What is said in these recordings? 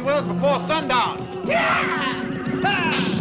I want to make Apache Wells before sundown. Yeah! Well,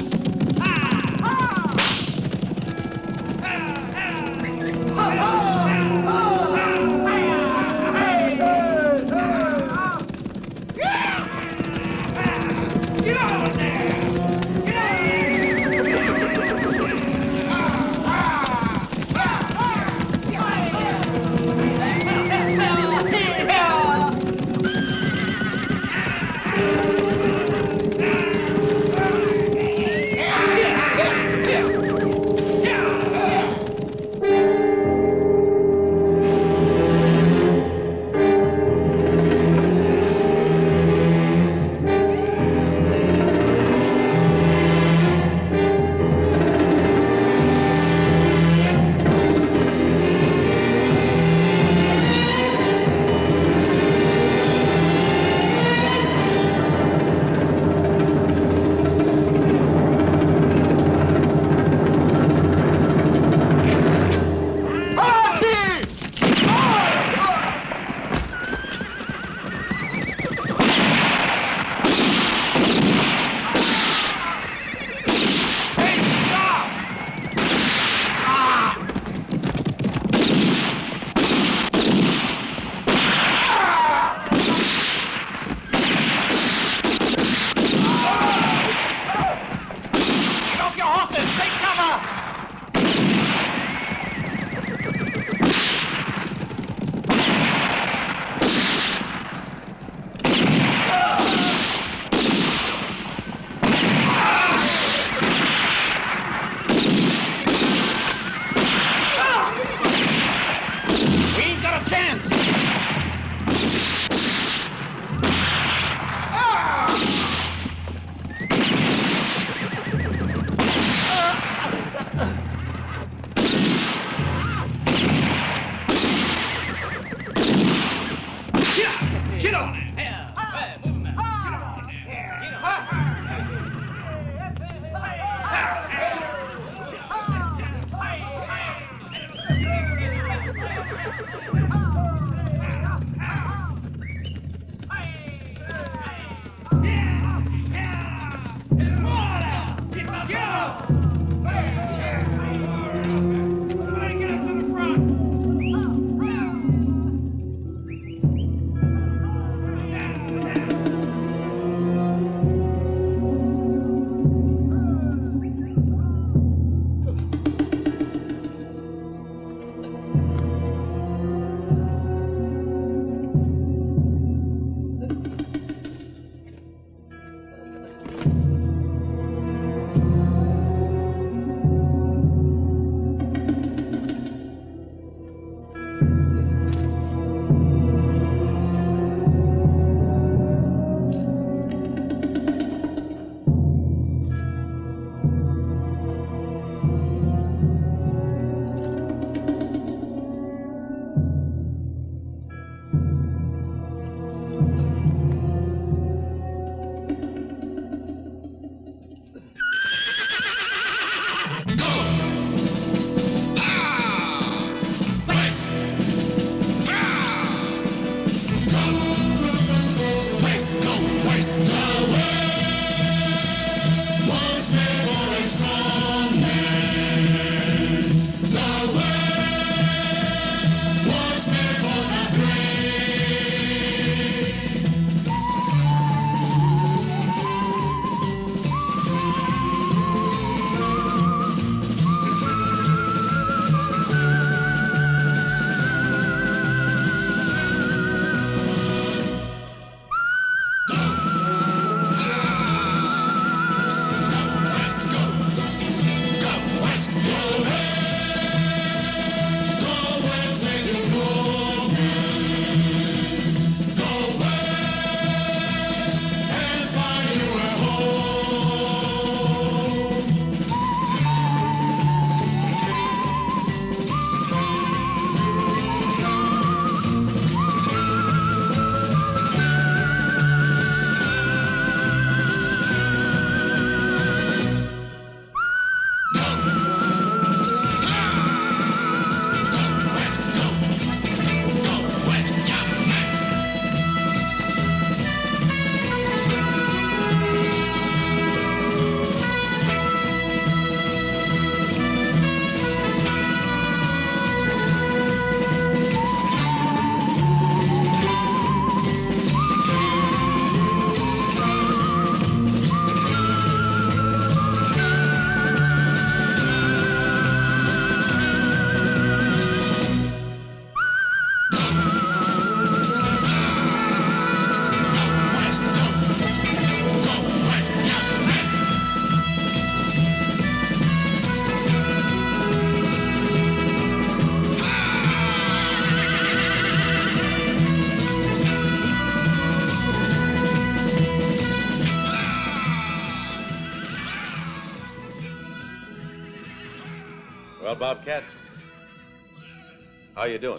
how you doing?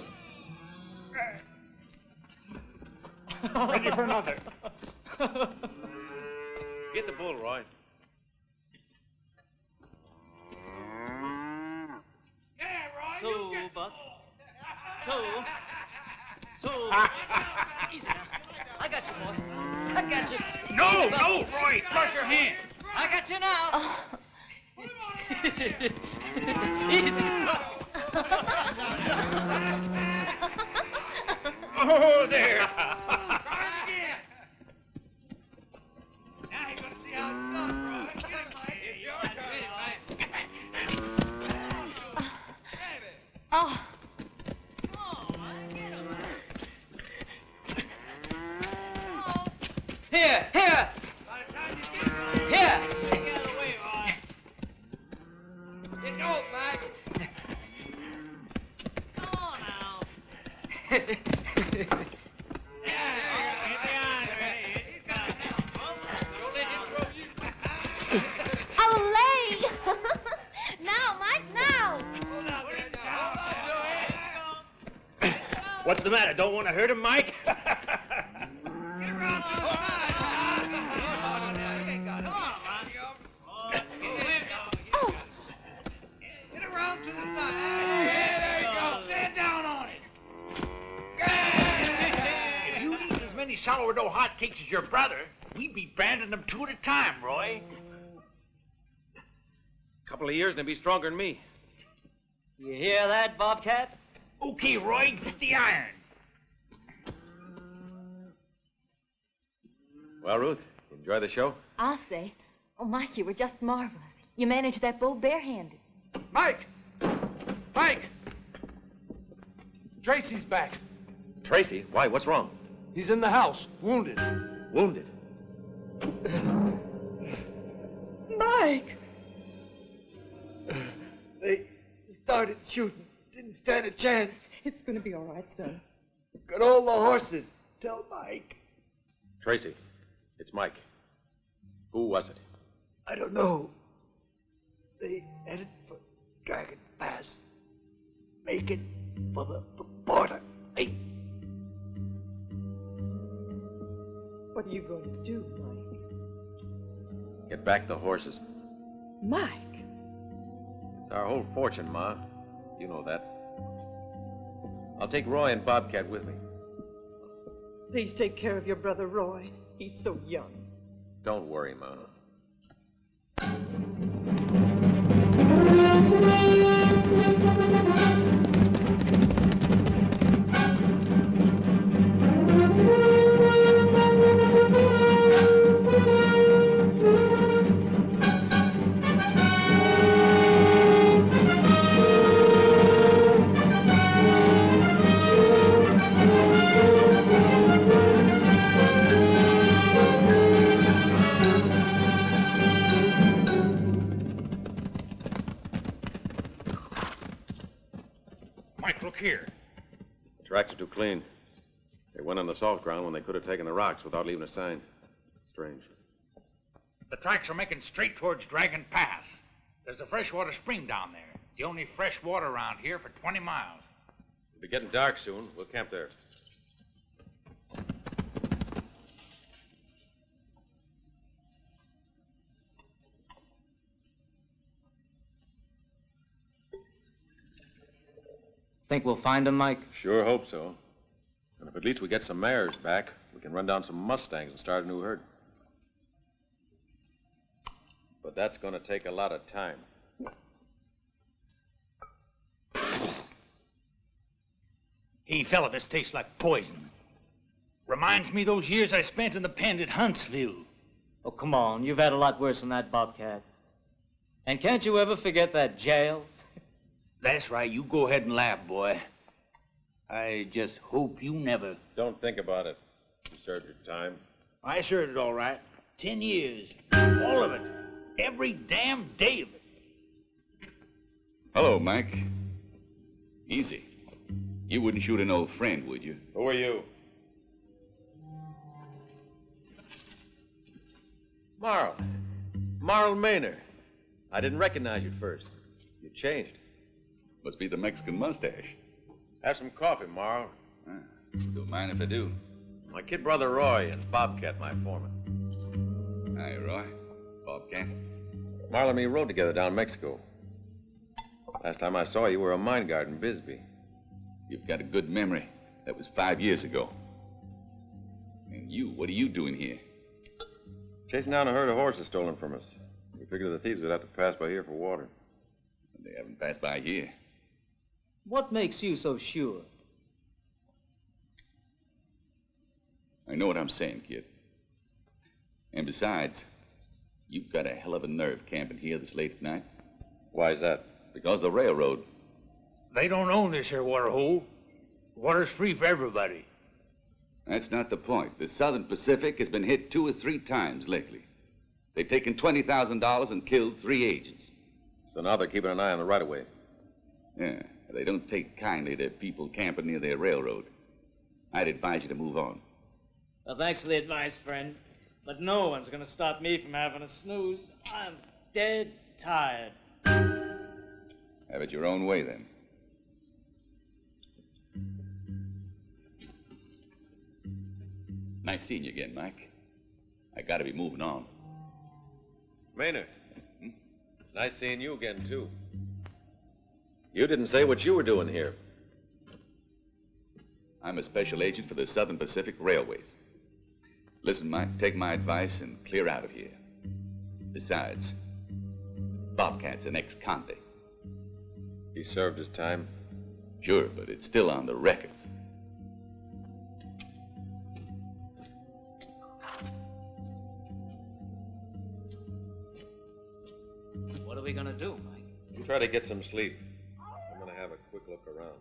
Don't want to hurt him, Mike? If you eat as many sourdough hotcakes as your brother, we'd be branding them two at a time, Roy. A couple of years and he'd be stronger than me. You hear that, Bobcat? Okay, Roy, get the iron. Well, Ruth, enjoy the show? I'll say. Oh, Mike, you were just marvelous. You managed that bull barehanded. Mike! Mike! Tracy's back. Tracy, why? What's wrong? He's in the house, wounded. Wounded. Mike! They started shooting. Didn't stand a chance. It's gonna be all right, son. Got all the horses. Tell Mike. Tracy, it's Mike. Who was it? I don't know. They headed for Dragon Pass. Making for the b- border. Hey, What are you going to do, Mike? Get back the horses. Mike! It's our whole fortune, Ma. You know that. I'll take Roy and Bobcat with me. Please take care of your brother Roy. He's so young. Don't worry, Ma. Clean. They went on the soft ground when they could have taken the rocks without leaving a sign. Strange. The tracks are making straight towards Dragon Pass. There's a freshwater spring down there. It's The only fresh water around here for 20 miles. It'll be getting dark soon. We'll camp there. Think we'll find him, Mike? Sure hope so. And if at least we get some mares back, we can run down some Mustangs and start a new herd. But that's going to take a lot of time. Hey, fella, this tastes like poison. Reminds me those years I spent in the pen at Huntsville. Oh, come on. You've had a lot worse than that, Bobcat. And can't you ever forget that jail? That's right. You go ahead and laugh, boy. I just hope you never. Don't think about it. You served your time. I served it all right. Ten years. All of it. Every damn day of it. Hello, Mike. Easy. You wouldn't shoot an old friend, would you? Who are you? Marl. Marl Maynard. I didn't recognize you at first. You changed. Must be the Mexican mustache. Have some coffee, Marl. Ah, don't mind if I do. My kid brother Roy and Bobcat, my foreman. Hi, Roy. Bobcat. Marl and me rode together down Mexico. Last time I saw you, you were a mine guard in Bisbee. You've got a good memory. That was five years ago. And you, what are you doing here? Chasing down a herd of horses stolen from us. We figured the thieves would have to pass by here for water. They haven't passed by here. What makes you so sure? I know what I'm saying, kid. And besides, you've got a hell of a nerve camping here this late at night. Why is that? Because the railroad. They don't own this here water hole. Water's free for everybody. That's not the point. The Southern Pacific has been hit two or three times lately. They've taken $20,000 and killed three agents. So now they're keeping an eye on the right of way. Yeah, they don't take kindly to people camping near their railroad. I'd advise you to move on. Well, thanks for the advice, friend. But no one's gonna stop me from having a snooze. I'm dead tired. Have it your own way, then. Nice seeing you again, Mike. I gotta be moving on. Maynard. Hmm? Nice seeing you again, too. You didn't say what you were doing here. I'm a special agent for the Southern Pacific Railways. Listen, Mike, take my advice and clear out of here. Besides, Bobcat's an ex-convict. He served his time. Sure, but it's still on the records. What are we gonna do, Mike? You try to get some sleep. Look around.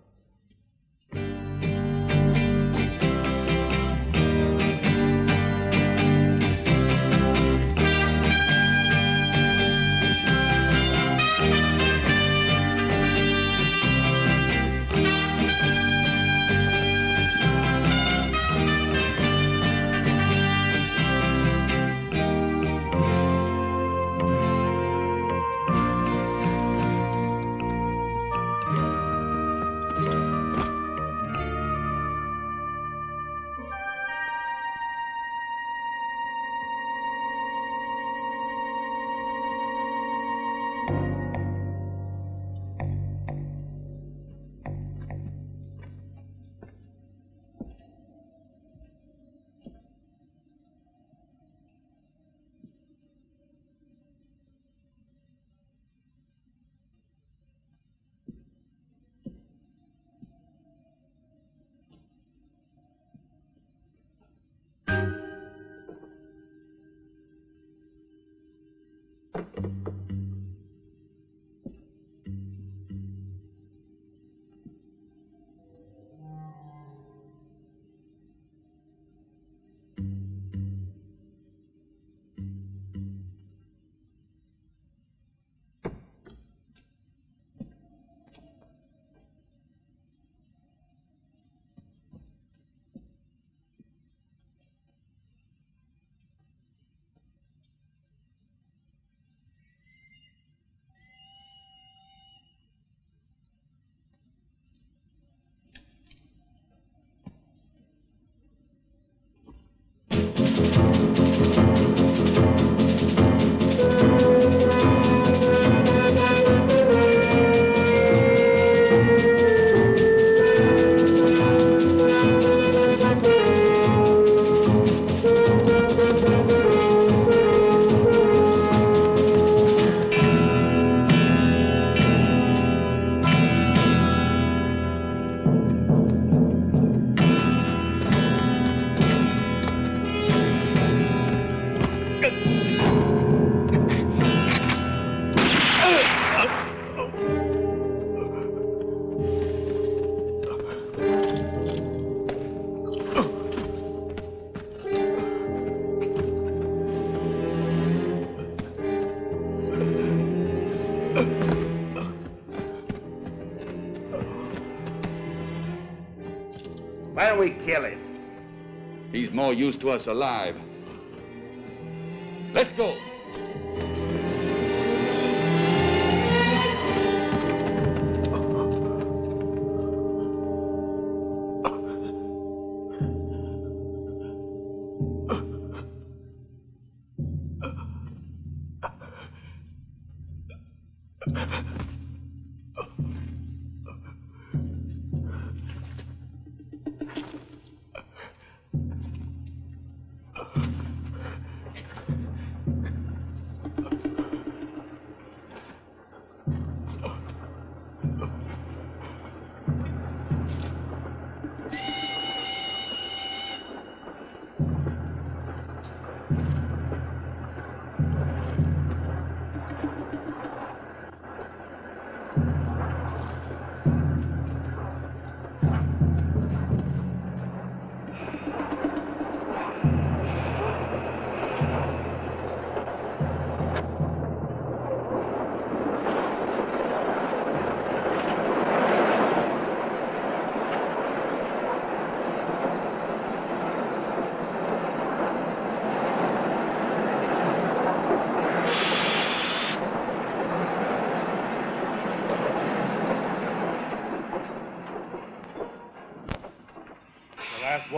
To us alive.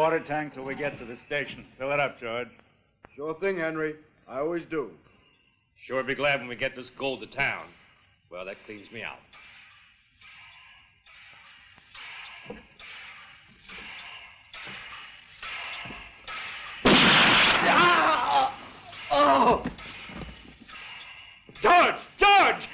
Water tank till we get to the station. Fill it up, George. Sure thing, Henry. I always do. Sure be glad when we get this gold to town. Well, that cleans me out. Ah! Oh! George! George!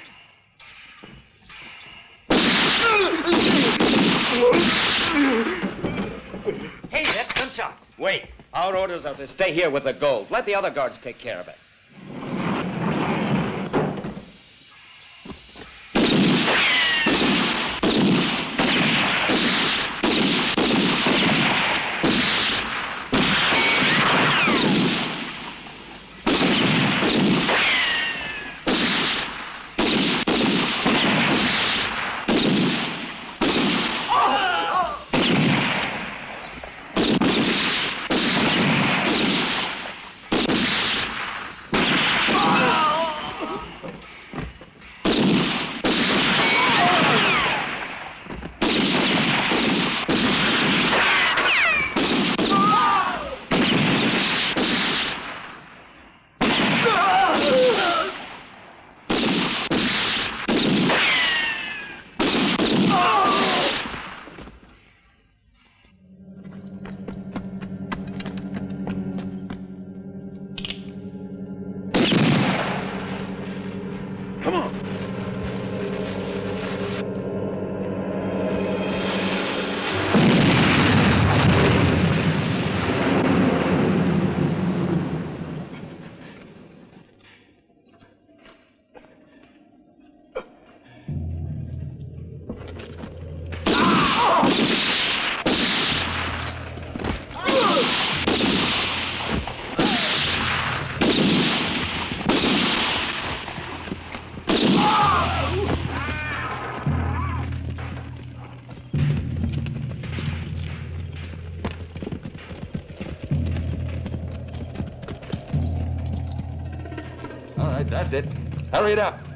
Hey, that's gunshots. Wait. Our orders are to stay here with the gold. Let the other guards take care of it. That's it. Hurry it up.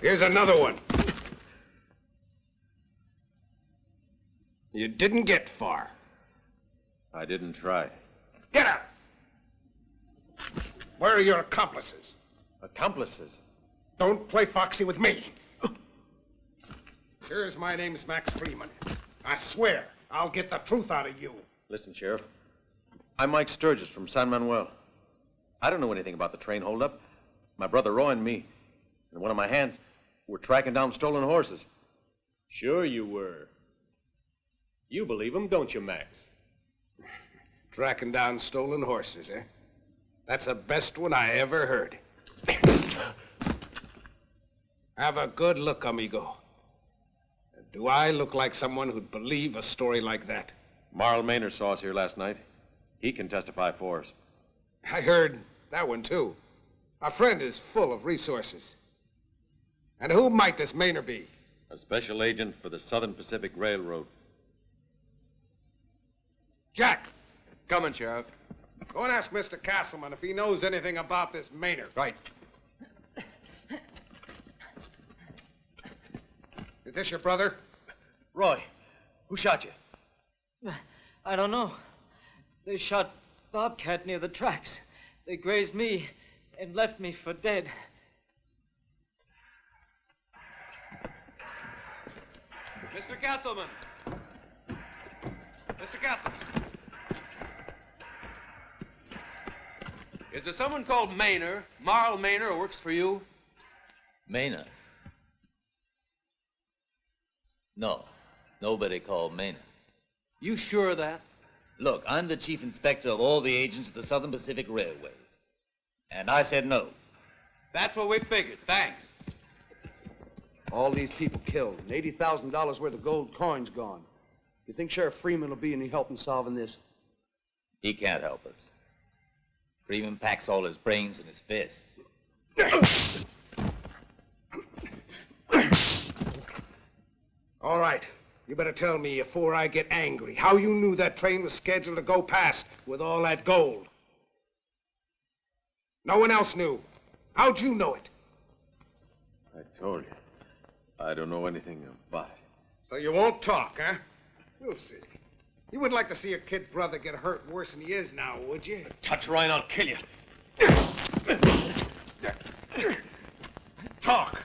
Here's another one. You didn't get far. I didn't try. Get up! Where are your accomplices? Accomplices? Don't play foxy with me. Sure as my name's Max Freeman. I swear, I'll get the truth out of you. Listen, Sheriff. I'm Mike Sturgis from San Manuel. I don't know anything about the train holdup. My brother Roy and me, and one of my hands, were tracking down stolen horses. Sure you were. You believe him, don't you, Max? Tracking down stolen horses, eh? That's the best one I ever heard. Have a good look, amigo. Do I look like someone who'd believe a story like that? Marl Maynard saw us here last night. He can testify for us. I heard that one, too. Our friend is full of resources. And who might this Maynard be? A special agent for the Southern Pacific Railroad. Jack, Coming, Sheriff. go and ask Mr. Castleman if he knows anything about this Maynard. Right. Is this your brother? Roy, who shot you? I don't know. They shot Bobcat near the tracks. They grazed me and left me for dead. Mr. Castleman. Mr. Castleman. Is there someone called Maynor, Marl Maynor, who works for you? Maynor? No, nobody called Maynor. You sure of that? Look, I'm the chief inspector of all the agents of the Southern Pacific Railways. And I said no. That's what we figured. Thanks. All these people killed, and $80,000 worth of gold coins gone. You think Sheriff Freeman will be any help in solving this? He can't help us. Freeman packs all his brains in his fists. All right. You better tell me before I get angry how you knew that train was scheduled to go past with all that gold. No one else knew. How'd you know it? I told you. I don't know anything about it. So you won't talk, huh? We'll see. You wouldn't like to see your kid brother get hurt worse than he is now, would you? Touch Ryan, I'll kill you. Talk.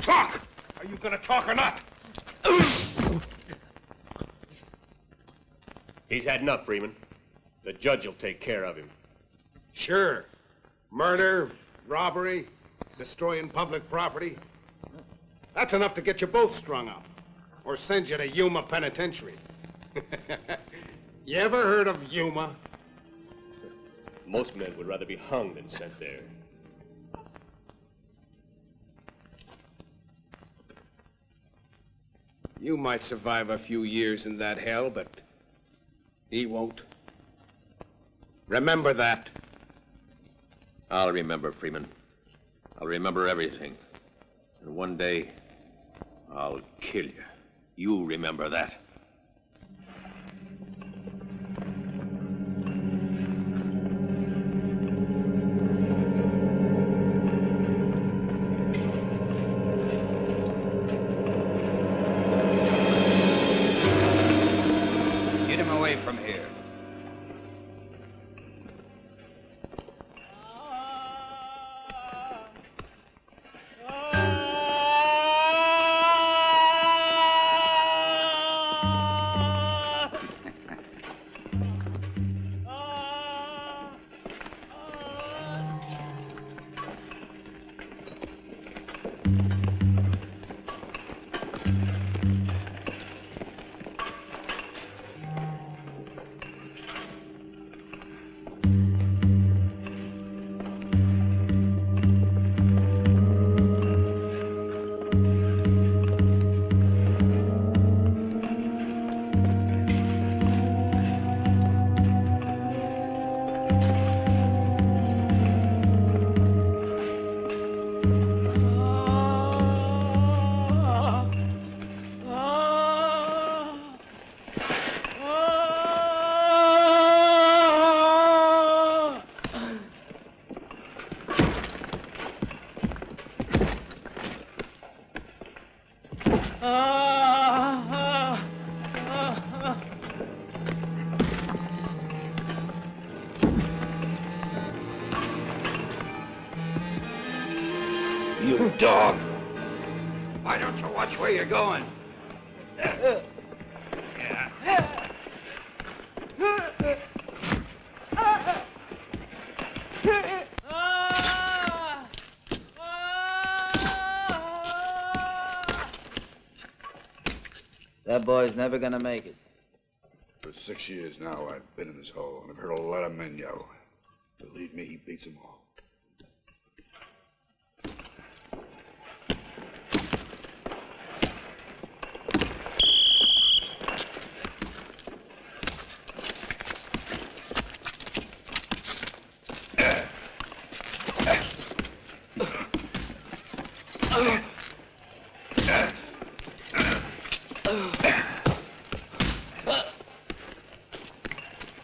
Talk! Are you gonna talk or not? He's had enough, Freeman. The judge will take care of him. Sure. Murder, robbery, destroying public property. That's enough to get you both strung up. Or send you to Yuma Penitentiary. you ever heard of Yuma? Most men would rather be hung than sent there. You might survive a few years in that hell, but he won't. Remember that. I'll remember, Freeman. I'll remember everything. And one day, I'll kill you. You remember that. Never gonna make it. For six years now, I've been in this hole, and I've heard a lot of men yell. Believe me, he beats them all.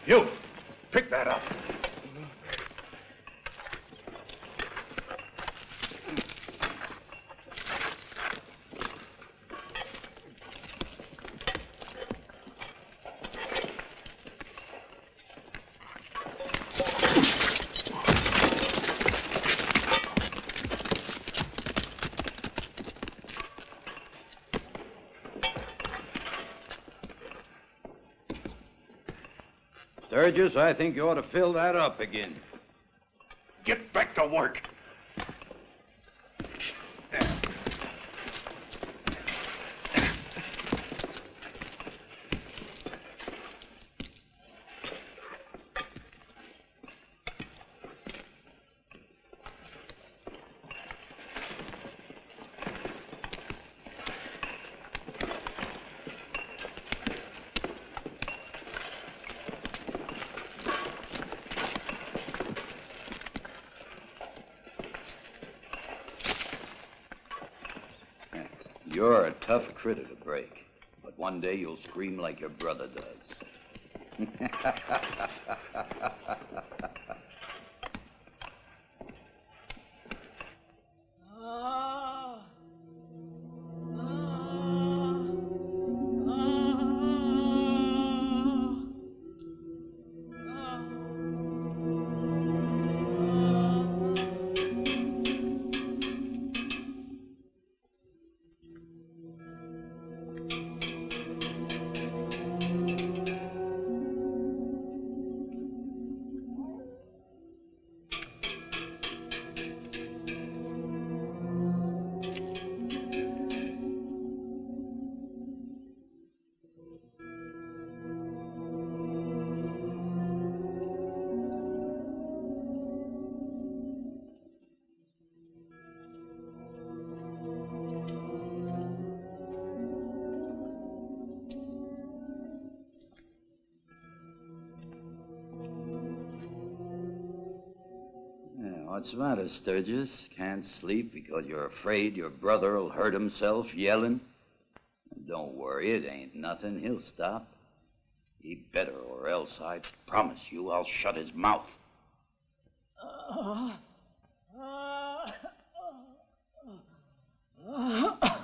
You, pick that up. Sturgis, I think you ought to fill that up again. Get back to work. You're a tough critter to break, but one day you'll scream like your brother does. the matter, Sturgis? Can't sleep because you're afraid your brother'll hurt himself yelling? Don't worry, it ain't nothing. He'll stop. He better, or else I promise you I'll shut his mouth. A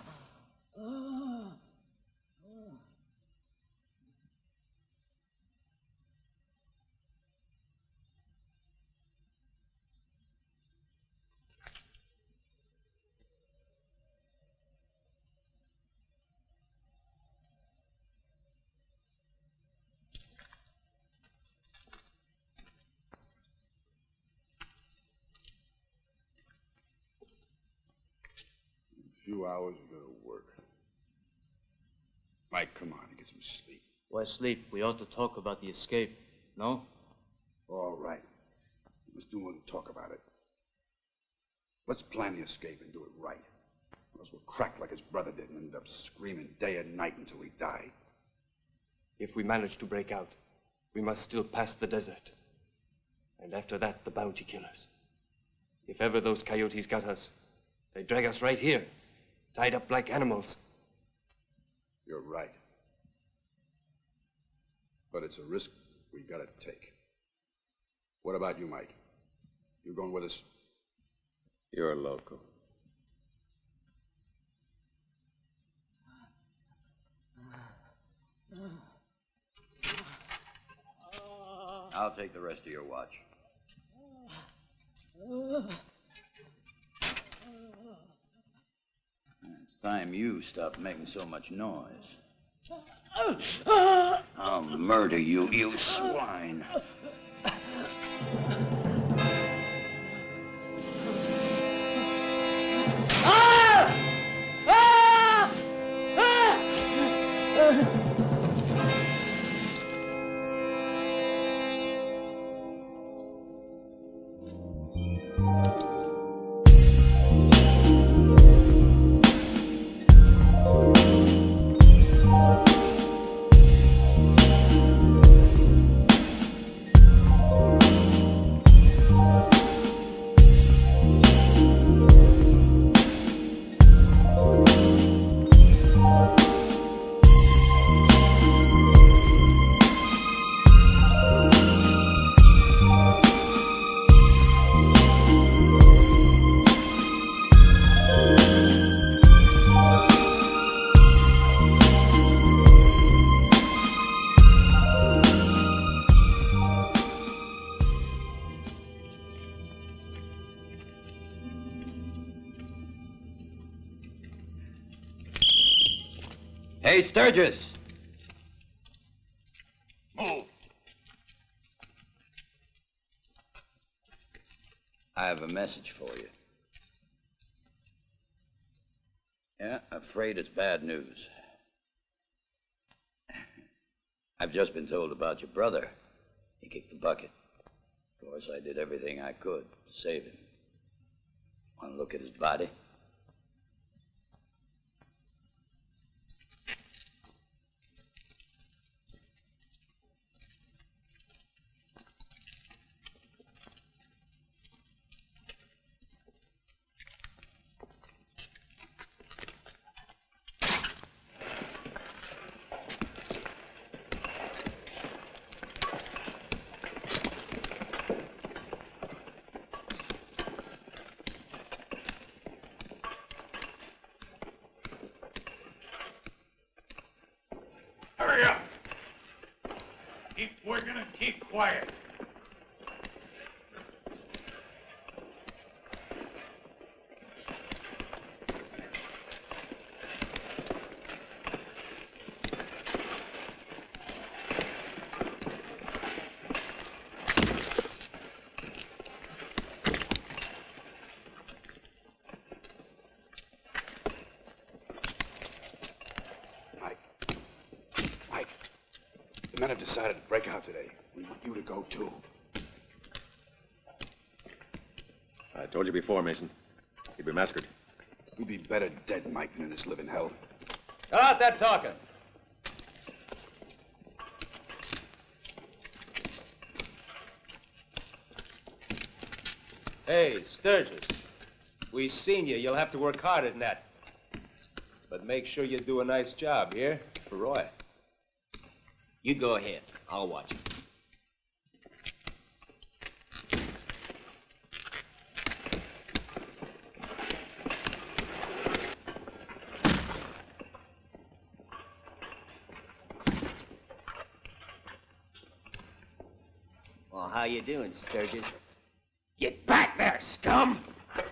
few hours, we go to work. Mike, come on, and get some sleep. Why sleep? We ought to talk about the escape. No? All right. Let's do more than talk about it. Let's plan the escape and do it right. Or else we'll crack like his brother did and end up screaming day and night until we die. If we manage to break out, we must still pass the desert. And after that, the bounty killers. If ever those coyotes got us, they drag us right here, tied up like animals. You're right. But it's a risk we gotta take. What about you, Mike? You going with us? You're a local. I'll take the rest of your watch. Uh, uh, uh. Time you stop making so much noise. Uh, uh, I'll murder you, you swine. Hey, Sturgis! Move. I have a message for you. Yeah, I'm afraid it's bad news. I've just been told about your brother. He kicked the bucket. Of course, I did everything I could to save him. Want to look at his body? Hurry up. Keep working and keep quiet. Mike, the men have decided to break out today. We want you to go too. I told you before, Mason. You'd be massacred. You'd be better dead, Mike, than in this living hell. Cut out that talking. Hey, Sturgis. We seen you. You'll have to work harder than that. But make sure you do a nice job, here, for Roy. You go ahead. I'll watch you. Well, how you doing, Sturgis? Get back there, scum! If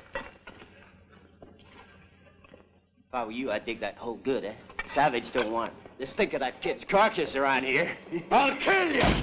I were you, I'd dig that hole good, eh? Savage don't want it. Just think of that kid's carcass around here. I'll kill you!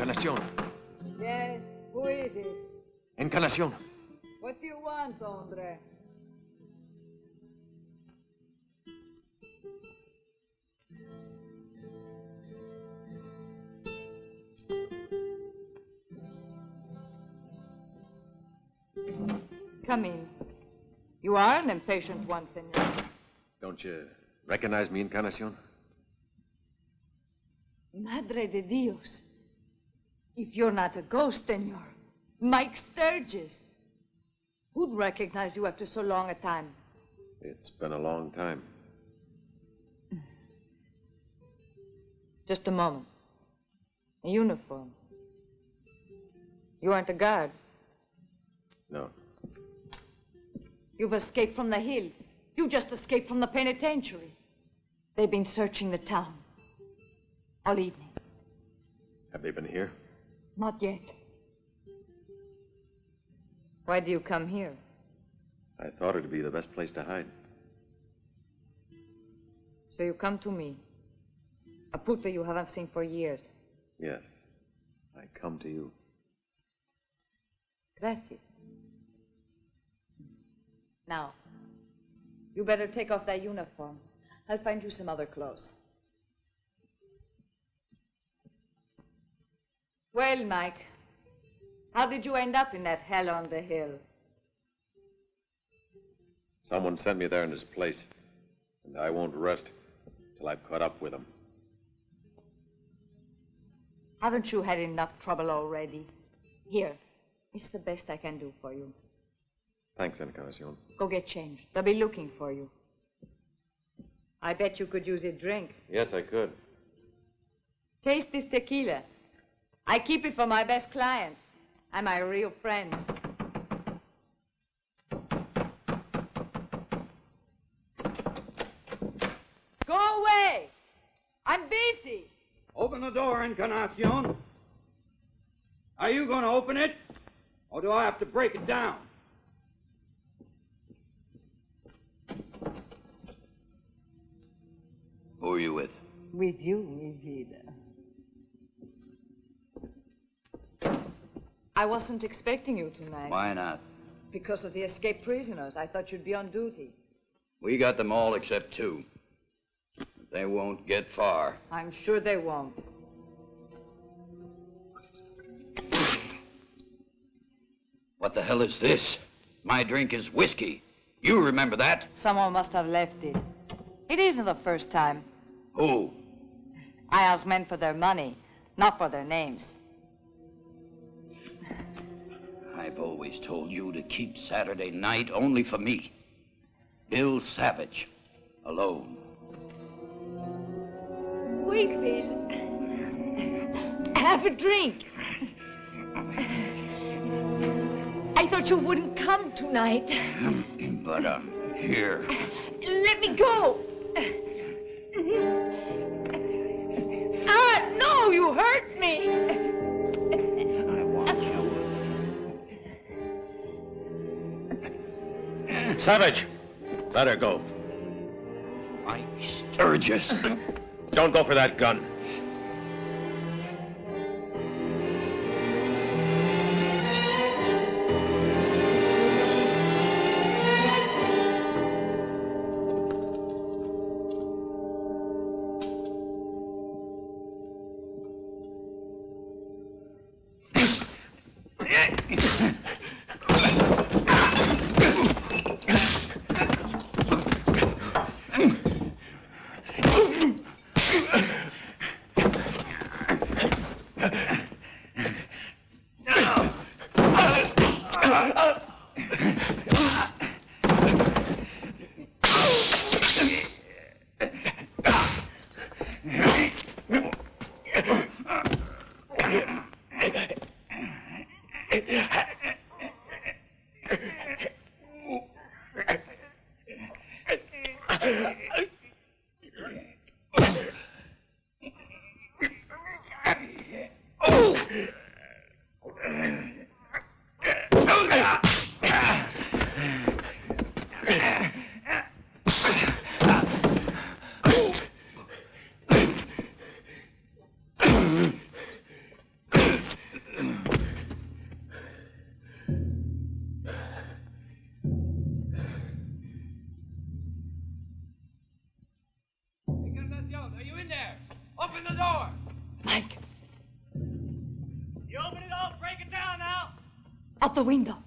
Encarnación. Yes, who is it? Encarnación. What do you want, hombre? Come in. You are an impatient one, senor. Don't you recognize me, Encarnación? Madre de Dios. If you're not a ghost, then you're Mike Sturgis. Who'd recognize you after so long a time? It's been a long time. Just a moment. A uniform. You aren't a guard. No. You've escaped from the hill. You just escaped from the penitentiary. They've been searching the town all evening. Have they been here? Not yet. Why do you come here? I thought it'd be the best place to hide. So you come to me, a puta you haven't seen for years. Yes. I come to you. Gracias. Now, you better take off that uniform. I'll find you some other clothes. Well, Mike, how did you end up in that hell on the hill? Someone sent me there in his place, and I won't rest till I've caught up with him. Haven't you had enough trouble already? Here, it's the best I can do for you. Thanks, Encarnacion. Go get changed. They'll be looking for you. I bet you could use a drink. Yes, I could. Taste this tequila. I keep it for my best clients and my real friends. Go away! I'm busy. Open the door, Encarnacion. Are you going to open it? Or do I have to break it down? Who are you with? With you, mi vida. I wasn't expecting you tonight. Why not? Because of the escaped prisoners. I thought you'd be on duty. We got them all except two. But they won't get far. I'm sure they won't. What the hell is this? My drink is whiskey. You remember that? Someone must have left it. It isn't the first time. Who? I ask men for their money, not for their names. I've always told you to keep Saturday night only for me. Bill Savage. Alone. Wakefield. Have a drink. I thought you wouldn't come tonight. but I'm here. Let me go. Ah, no, you hurt Savage! Let her go. Mike Sturgis. Don't go for that gun. the window.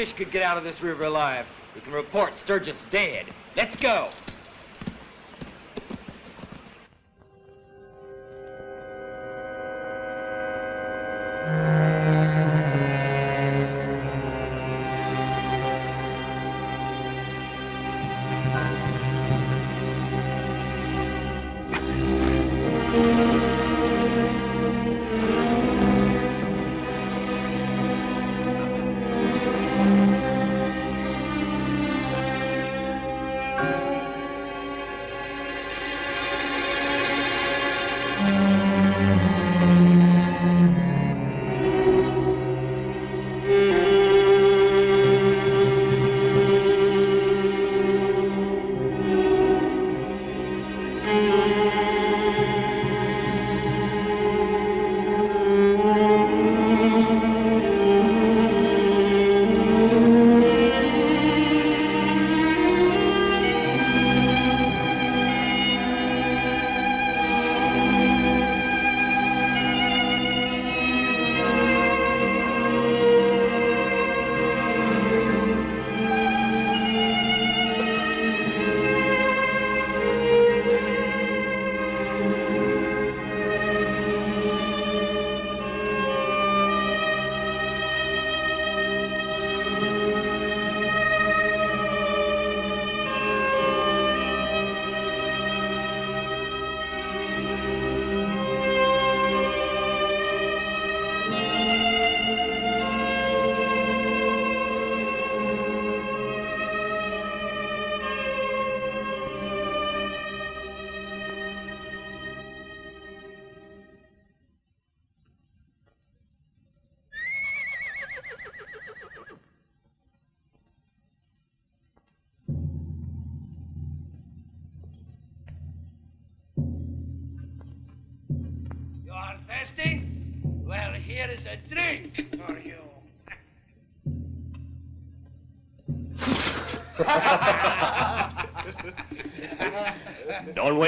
fish could get out of this river alive. We can report Sturgis dead. Let's go.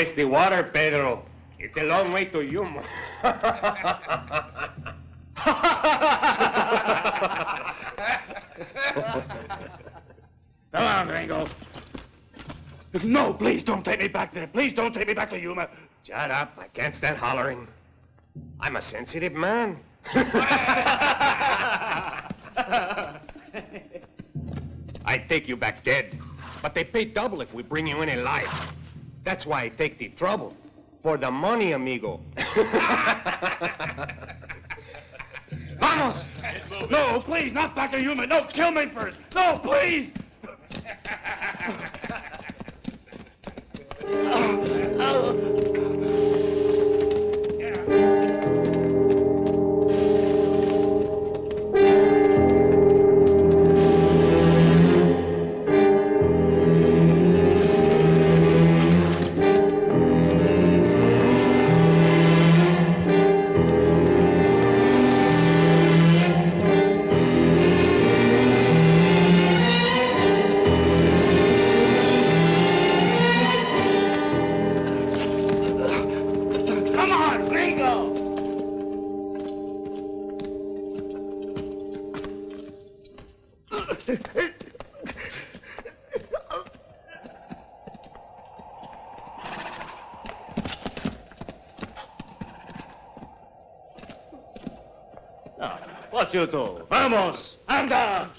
Waste the water, Pedro. It's a long way to Yuma. Come on, Gringo. No, please don't take me back there. Please don't take me back to Yuma. Shut up. I can't stand hollering. I'm a sensitive man. I'd take you back dead, but they pay double if we bring you in alive. That's why I take the trouble. For the money, amigo. Vamos! No, please, not back to Yuma. No, kill me first. No, please! What you do? Vamos! Anda!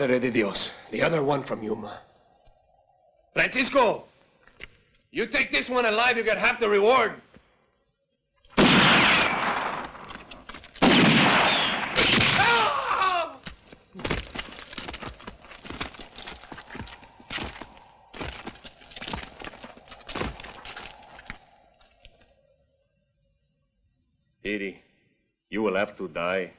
Madre de Dios, the other one from Yuma. Francisco! You take this one alive, you get half the reward. Didi, you will have to die.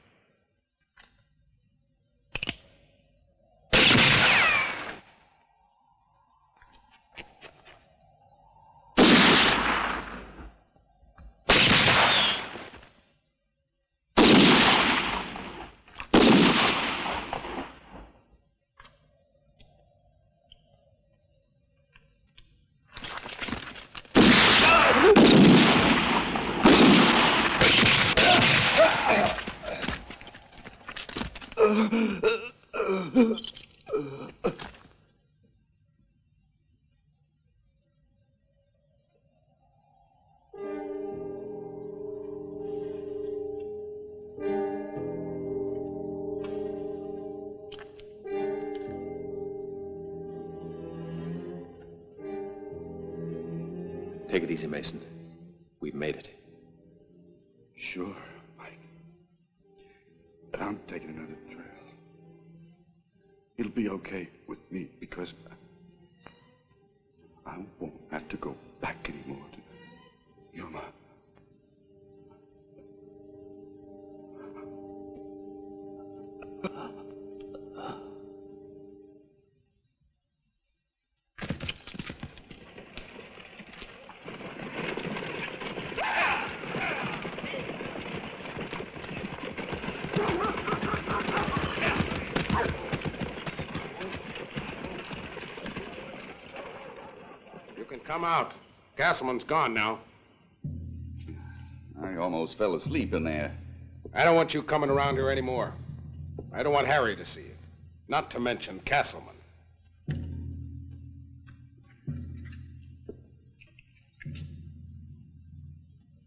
Mason. Come out. Castleman's gone now. I almost fell asleep in there. I don't want you coming around here anymore. I don't want Harry to see you. Not to mention Castleman.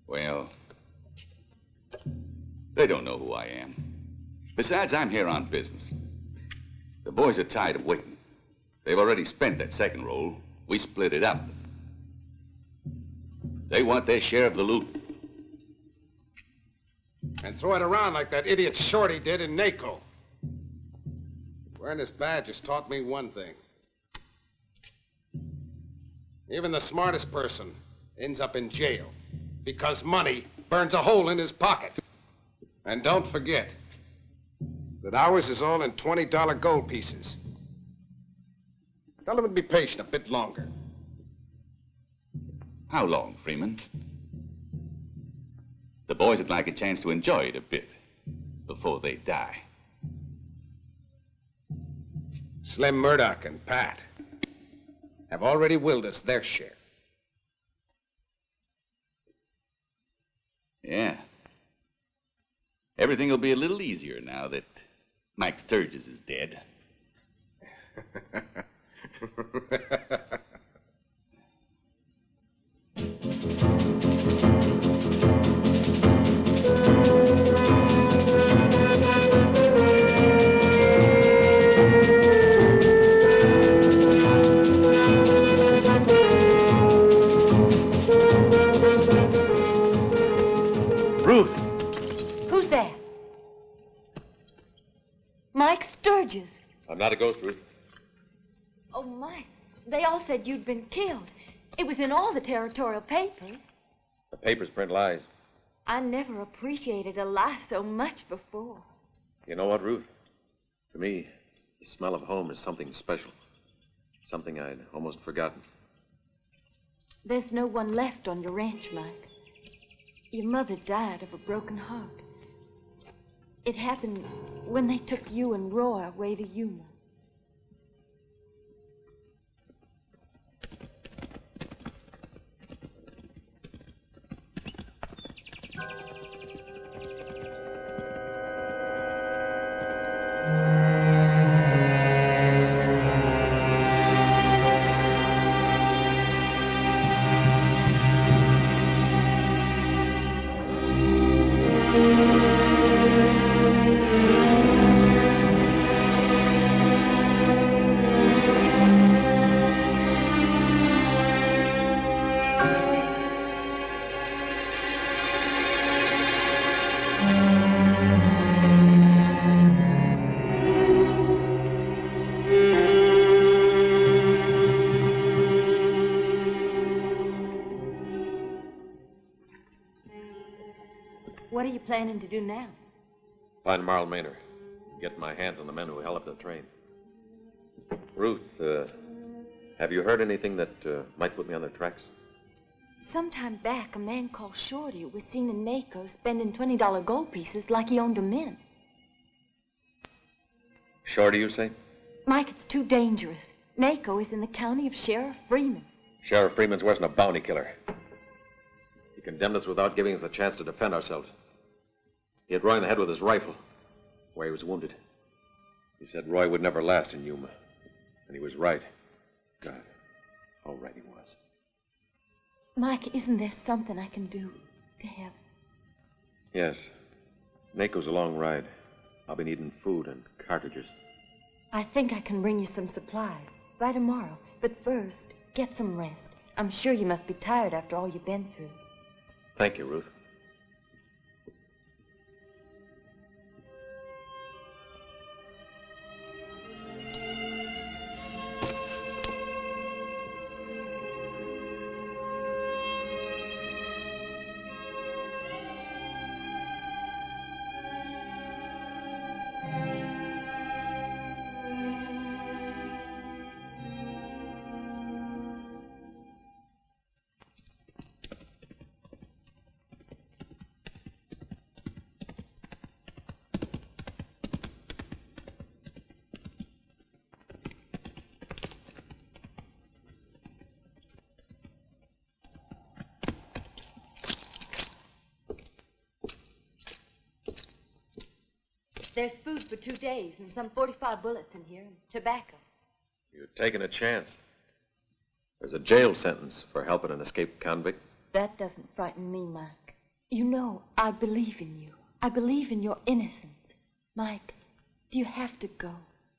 Well, they don't know who I am. Besides, I'm here on business. The boys are tired of waiting. They've already spent that second roll. We split it up. They want their share of the loot. And throw it around like that idiot Shorty did in NACO. Wearing this badge has taught me one thing. Even the smartest person ends up in jail because money burns a hole in his pocket. And don't forget that ours is all in $20 gold pieces. Tell them to be patient a bit longer. How long, Freeman? The boys would like a chance to enjoy it a bit before they die. Slim Murdoch and Pat have already willed us their share. Yeah. Everything will be a little easier now that Mike Sturgis is dead. I'm not a ghost, Ruth. Oh, Mike, they all said you'd been killed. It was in all the territorial papers. The papers print lies. I never appreciated a lie so much before. You know what, Ruth? To me, the smell of home is something special. Something I'd almost forgotten. There's no one left on your ranch, Mike. Your mother died of a broken heart. It happened when they took you and Roy away to Yuma. Planning to do now? Find Marl Maynor. Get my hands on the men who held up the train. Ruth, uh, have you heard anything that uh, might put me on their tracks? Sometime back, a man called Shorty was seen in NACO spending $20 gold pieces like he owned a mint. Shorty, you say? Mike, it's too dangerous. NACO is in the county of Sheriff Freeman. Sheriff Freeman's worse than a bounty killer. He condemned us without giving us the chance to defend ourselves. He hit Roy in the head with his rifle, where he was wounded. He said Roy would never last in Yuma. And he was right. God, how right he was. Mike, isn't there something I can do to help? Yes. NACO's a long ride. I'll be needing food and cartridges. I think I can bring you some supplies by tomorrow. But first, get some rest. I'm sure you must be tired after all you've been through. Thank you, Ruth. For two days and some 45 bullets in here and tobacco. You're taking a chance. There's a jail sentence for helping an escaped convict. That doesn't frighten me, Mike. You know, I believe in you. I believe in your innocence. Mike, do you have to go?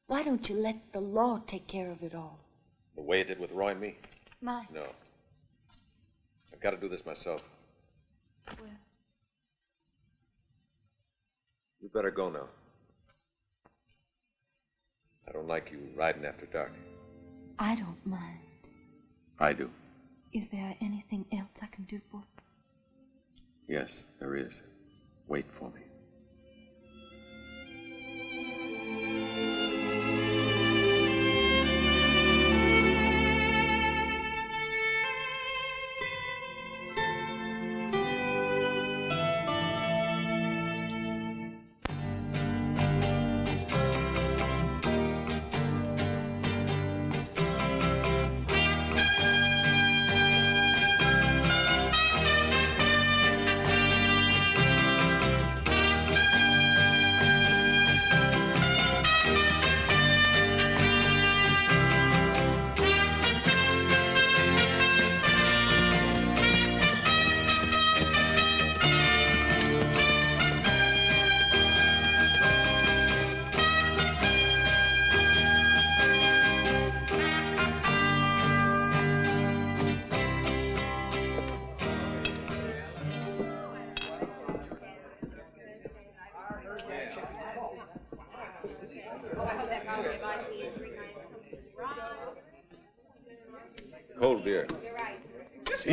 Why don't you let the law take care of it all? The way it did with Roy and me? Mike. No. I've got to do this myself. Well, You better go now. I don't like you riding after dark. I don't mind. I do. Is there anything else I can do for you? Yes, there is. Wait for me.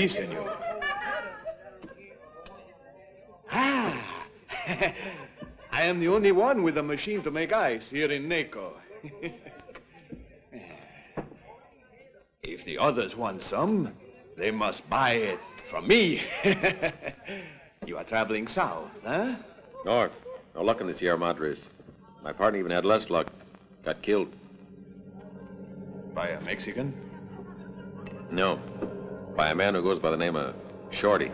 Si, senor. Ah, I am the only one with a machine to make ice here in Naco. if the others want some, they must buy it from me. you are traveling south, huh? North. No luck in the Sierra Madres. My partner even had less luck. Got killed. By a Mexican? No. By a man who goes by the name of Shorty.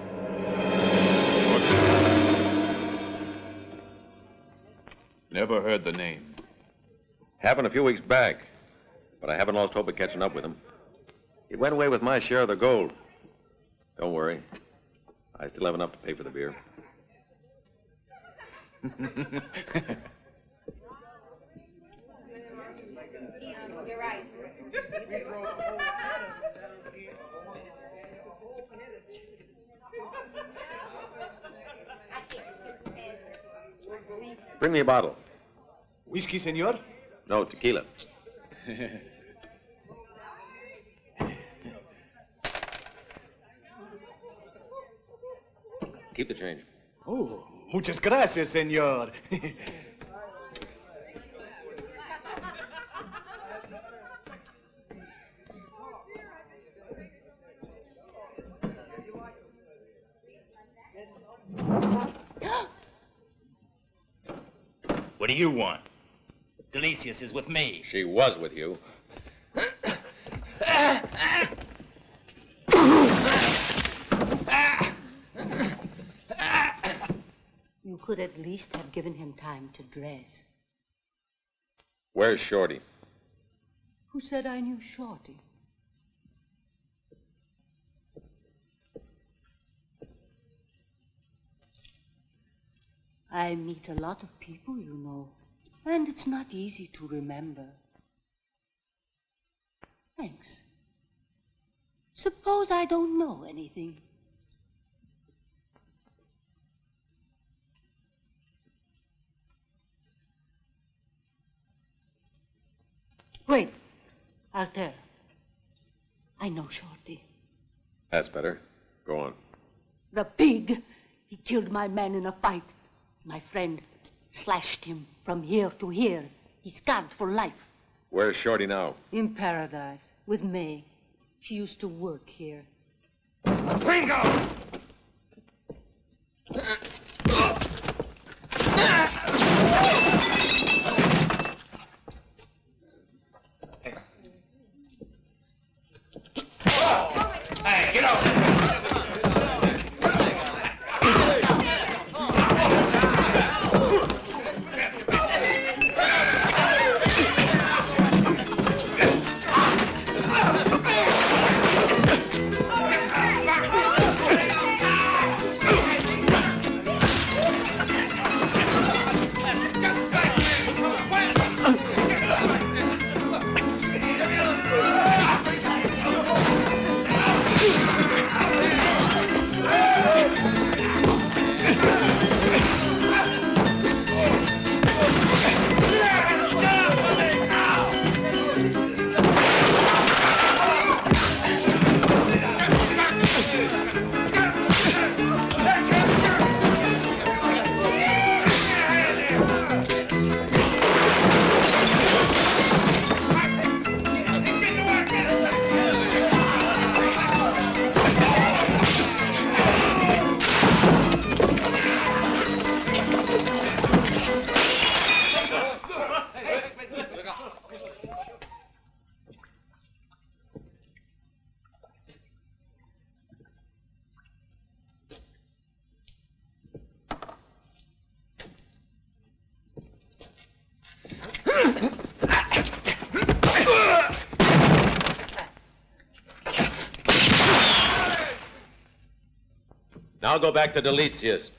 Never heard the name. Happened a few weeks back, but I haven't lost hope of catching up with him. He went away with my share of the gold. Don't worry. I still have enough to pay for the beer. You're right. Bring me a bottle. Whiskey, senor? No, tequila. Keep the change. oh, muchas gracias, senor. you want? Delicious is with me. She was with you. You could at least have given him time to dress. Where's Shorty? Who said I knew Shorty? I meet a lot of people, you know, and it's not easy to remember. Thanks. Suppose I don't know anything. Wait, Alter. I know Shorty. That's better. Go on. The pig. He killed my man in a fight. My friend slashed him from here to here. He's scarred for life. Where's Shorty now? In paradise with May. She used to work here. Bingo! Now go back to Delicious.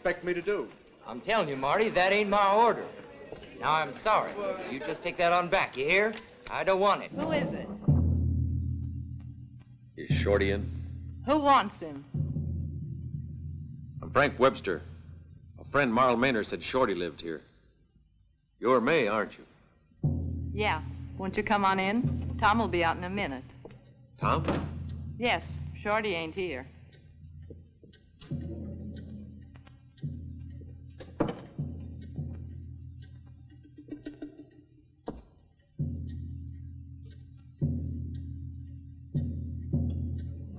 Expect me to do? I'm telling you, Marty, that ain't my order. Now, I'm sorry. You just take that on back, you hear? I don't want it. Who is it? Is Shorty in? Who wants him? I'm Frank Webster. A friend, Marl Maynard, said Shorty lived here. You're May, aren't you? Yeah. Won't you come on in? Tom will be out in a minute. Tom? Yes, Shorty ain't here.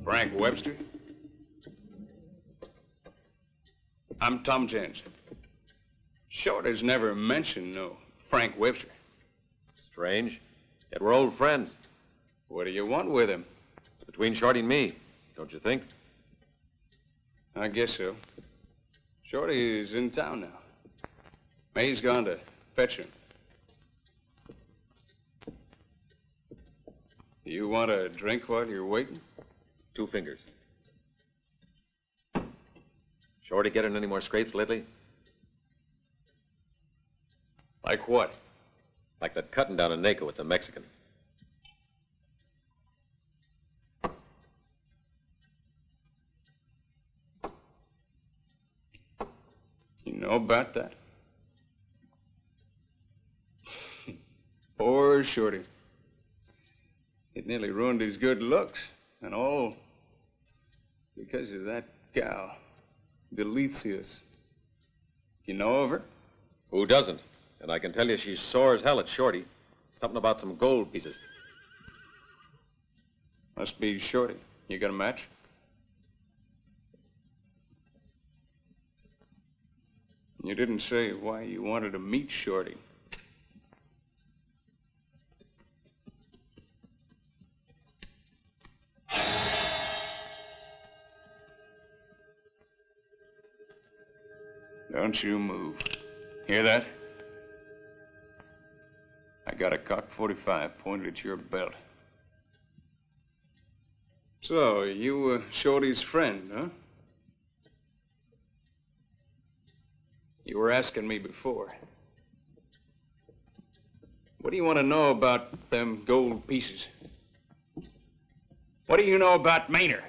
Frank Webster? I'm Tom Jensen. Shorty's never mentioned no Frank Webster. Strange. Yet we're old friends. What do you want with him? It's between Shorty and me, don't you think? I guess so. Shorty's in town now. May's gone to fetch him. You want a drink while you're waiting? Two fingers. Shorty getting any more scrapes lately? Like what? Like that cutting down in Naco with the Mexican. You know about that? Poor Shorty. It nearly ruined his good looks, and all because of that gal, Delicious. You know of her? Who doesn't? And I can tell you she's sore as hell at Shorty. Something about some gold pieces. Must be Shorty. You got a match? You didn't say why you wanted to meet Shorty. Don't you move. Hear that? I got a cock 45 pointed at your belt. So, you were Shorty's friend, huh? You were asking me before. What do you want to know about them gold pieces? What do you know about Maynard?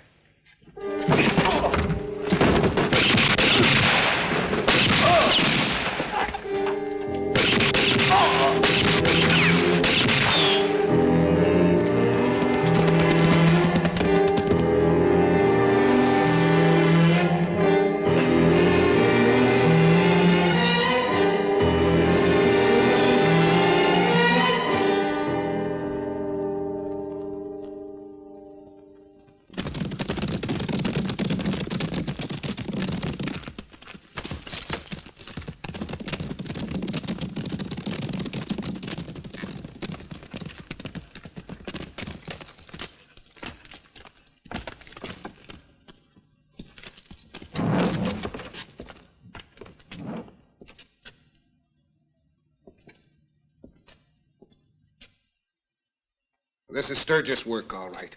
This is Sturgis' work, all right.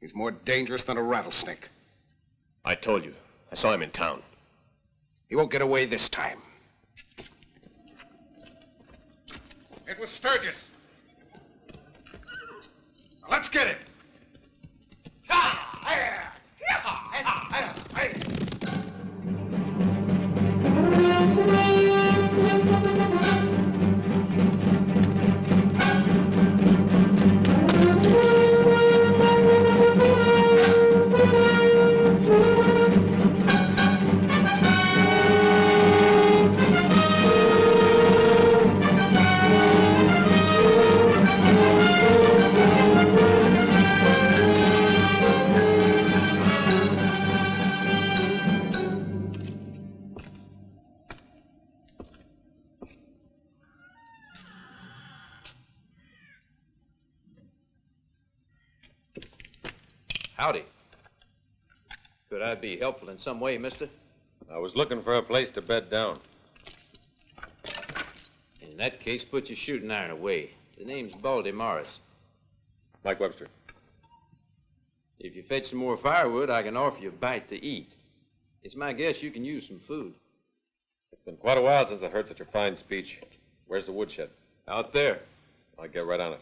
He's more dangerous than a rattlesnake. I told you. I saw him in town. He won't get away this time. It was Sturgis. Now, let's get it. Howdy. I be helpful in some way, mister? I was looking for a place to bed down. In that case, put your shooting iron away. The name's Baldy Morris. Mike Webster. If you fetch some more firewood, I can offer you a bite to eat. It's my guess you can use some food. It's been quite a while since I heard such a fine speech. Where's the woodshed? Out there. I'll get right on it.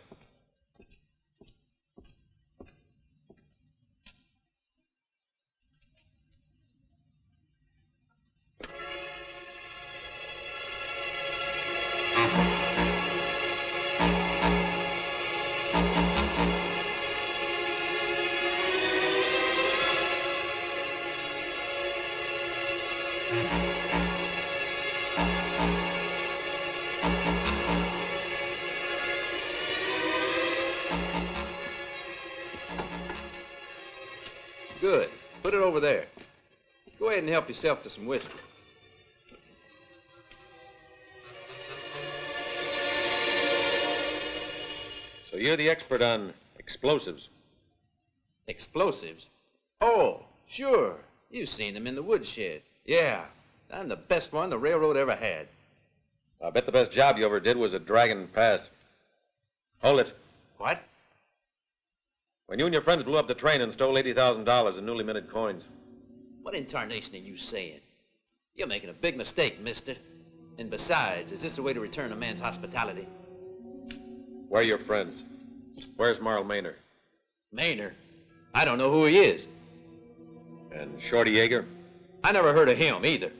Over there. Go ahead and help yourself to some whiskey. So you're the expert on explosives. Explosives? Oh, sure. You've seen them in the woodshed. Yeah. I'm the best one the railroad ever had. I bet the best job you ever did was at Dragon Pass. Hold it. What? When you and your friends blew up the train and stole $80,000 in newly minted coins. What in tarnation are you saying? You're making a big mistake, mister. And besides, is this a way to return a man's hospitality? Where are your friends? Where's Marl Maynor? Maynor? I don't know who he is. And Shorty Yeager? I never heard of him either.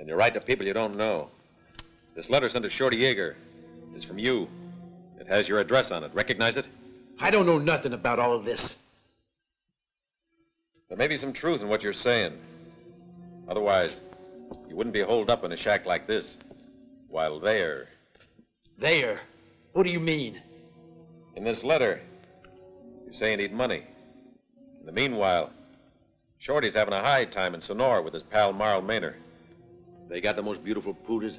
And you write to people you don't know. This letter sent to Shorty Yeager is from you. It has your address on it. Recognize it? I don't know nothing about all of this. There may be some truth in what you're saying. Otherwise, you wouldn't be holed up in a shack like this. While there, There? What do you mean? in this letter, you say you need money. In the meanwhile, Shorty's having a high time in Sonora with his pal Marl Maynor. They got the most beautiful poodles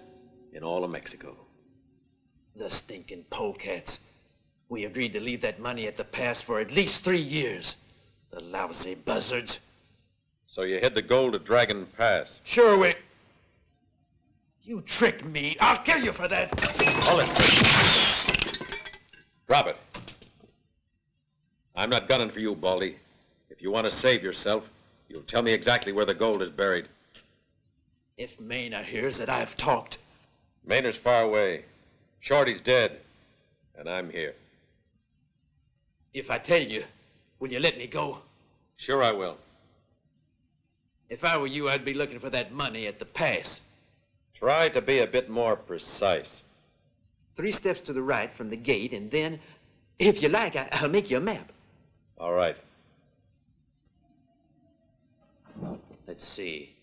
in all of Mexico. The stinking polecats. We agreed to leave that money at the pass for at least three years. The lousy buzzards. So you hid the gold at Dragon Pass. Sure, we. You tricked me. I'll kill you for that. Hold it. Drop it. I'm not gunning for you, Baldy. If you want to save yourself, you'll tell me exactly where the gold is buried. If Maynard hears that I've talked. Maynor's far away. Shorty's dead. And I'm here. If I tell you, will you let me go? Sure I will. If I were you, I'd be looking for that money at the pass. Try to be a bit more precise. Three steps to the right from the gate, and then, if you like, I- I'll make you a map. All right. Let's see.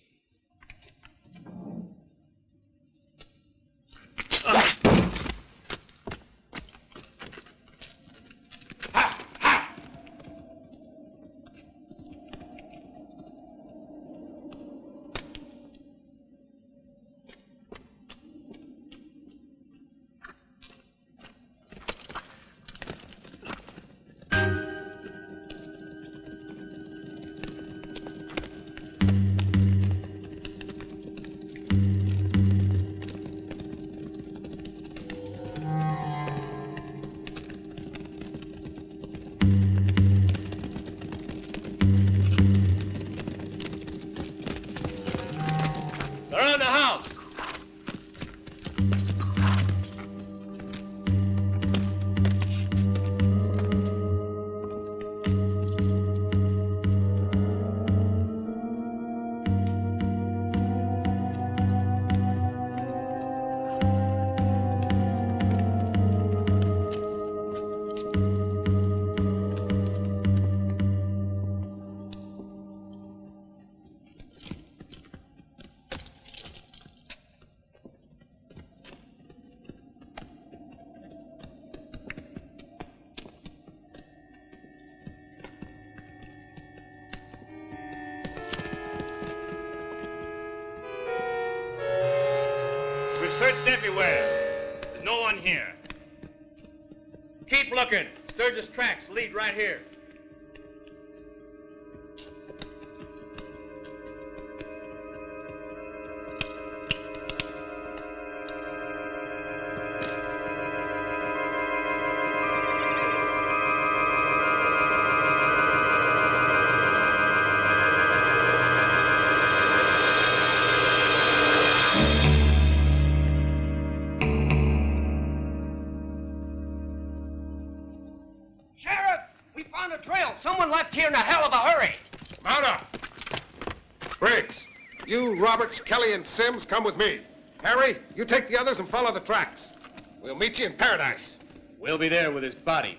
Searched everywhere. There's no one here. Keep looking. Sturgis tracks lead right here. Kelly, and Sims come with me. Harry, you take the others and follow the tracks. We'll meet you in paradise. We'll be there with his body.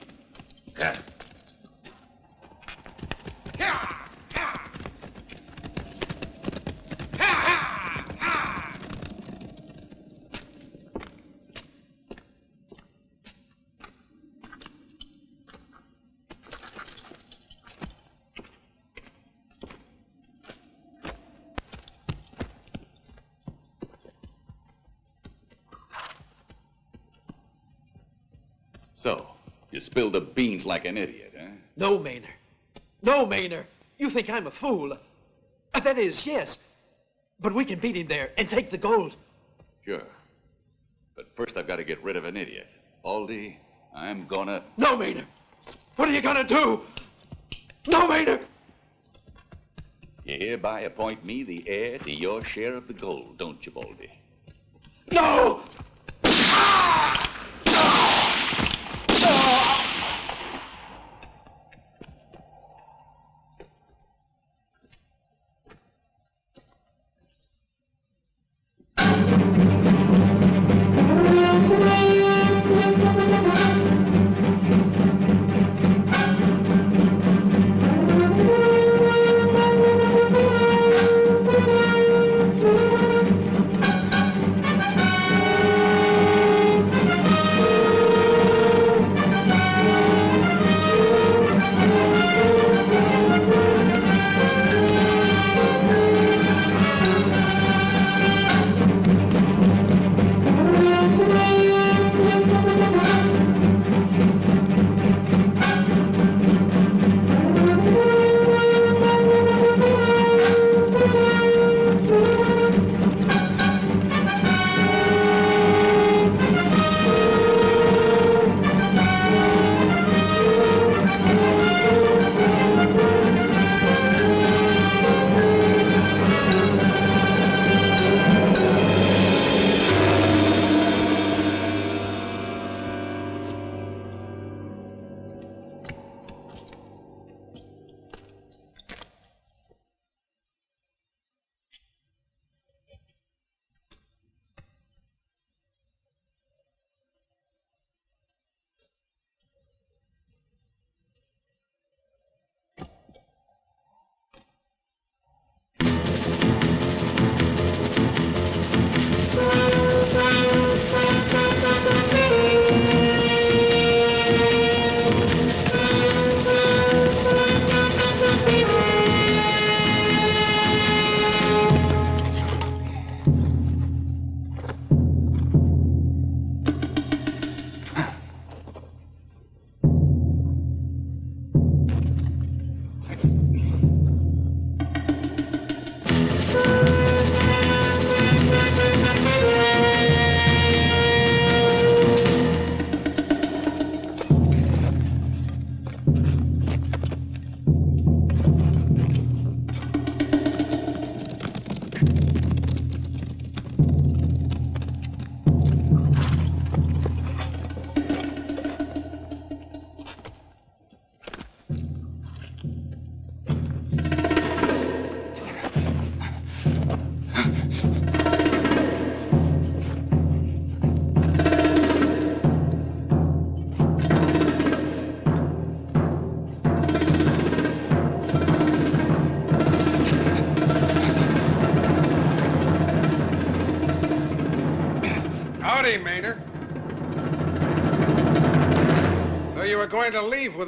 You spilled the beans like an idiot, huh? No, Maynard. No, Maynard. You think I'm a fool. Uh, That is, yes. But we can beat him there and take the gold. Sure. But first I've got to get rid of an idiot. Baldy, I'm gonna... No, Maynard. What are you gonna do? No, Maynard. You hereby appoint me the heir to your share of the gold, don't you, Baldy? No!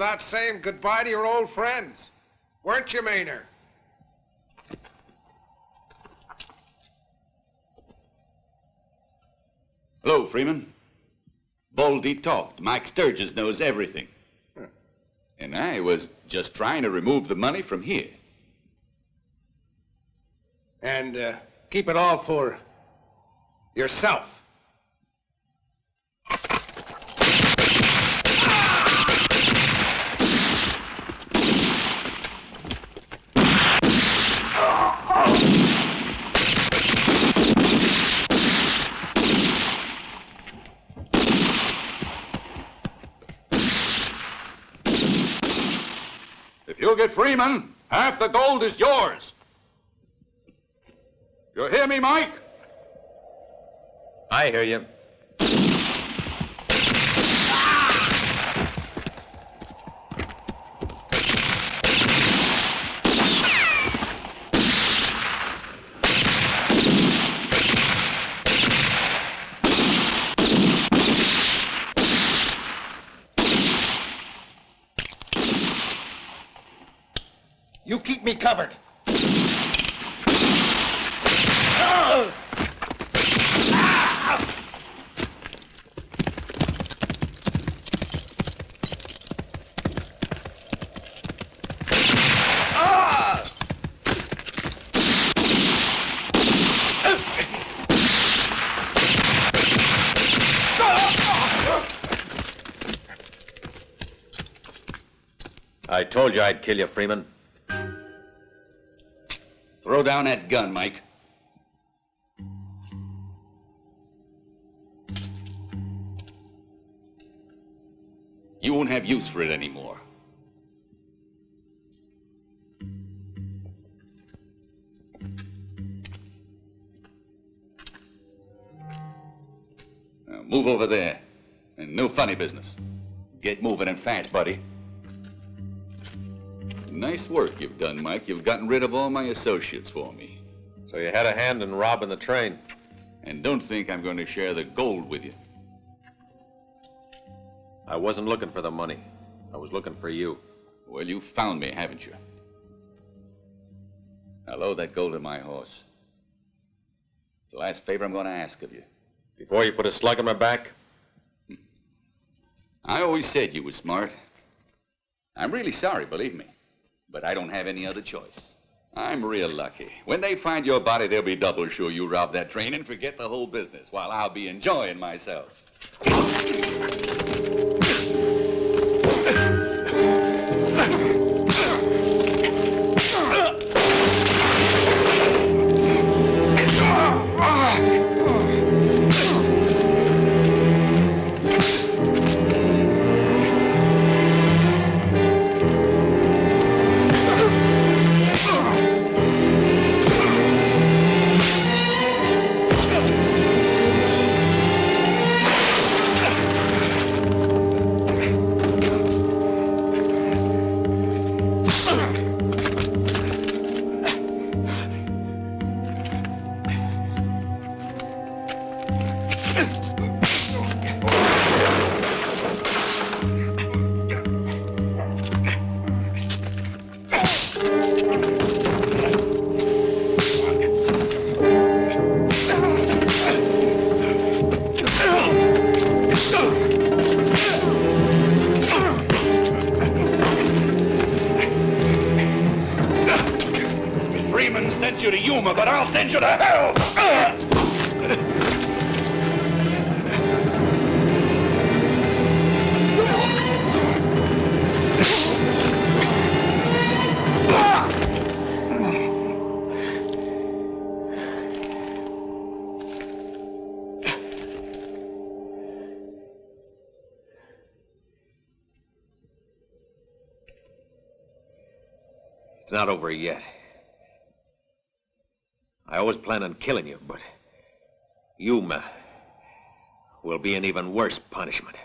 Without saying goodbye to your old friends, weren't you, Maynard? Hello, Freeman. Baldy talked. Mike Sturgis knows everything. And I was just trying to remove the money from here. And uh, keep it all for yourself. Get Freeman, half the gold is yours. You hear me, Mike? I hear you. You keep me covered. I told you I'd kill you, Freeman. Throw down that gun, Mike. You won't have use for it anymore. Now move over there. And no funny business. Get moving and fast, buddy. Nice work you've done, Mike. You've gotten rid of all my associates for me. So you had a hand in robbing the train. And don't think I'm going to share the gold with you. I wasn't looking for the money. I was looking for you. Well, you found me, haven't you? Now load that gold in my horse. The last favor I'm going to ask of you. Before you put a slug in my back? Hmm. I always said you were smart. I'm really sorry, believe me. But I don't have any other choice. I'm real lucky. When they find your body, they'll be double sure you robbed that train and forget the whole business while I'll be enjoying myself. Planned on killing you, but Yuma will be an even worse punishment.